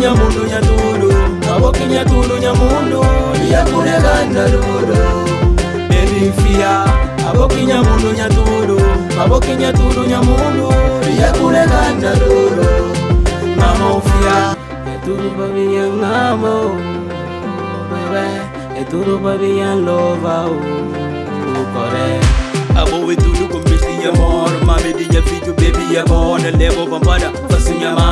nyamundu nyatulu maboki nyatulu nyamundu iyakulekanda lulu erifia aboki nyamundu nyatulu maboki nyatulu nyamundu iyakulekanda lulu mamofia etuluba viya ngamo bebe etuluba viya lova ukore abowetulu kumbisi ya moro mamediya fiju bebi ya bona lebo bambada fasinyama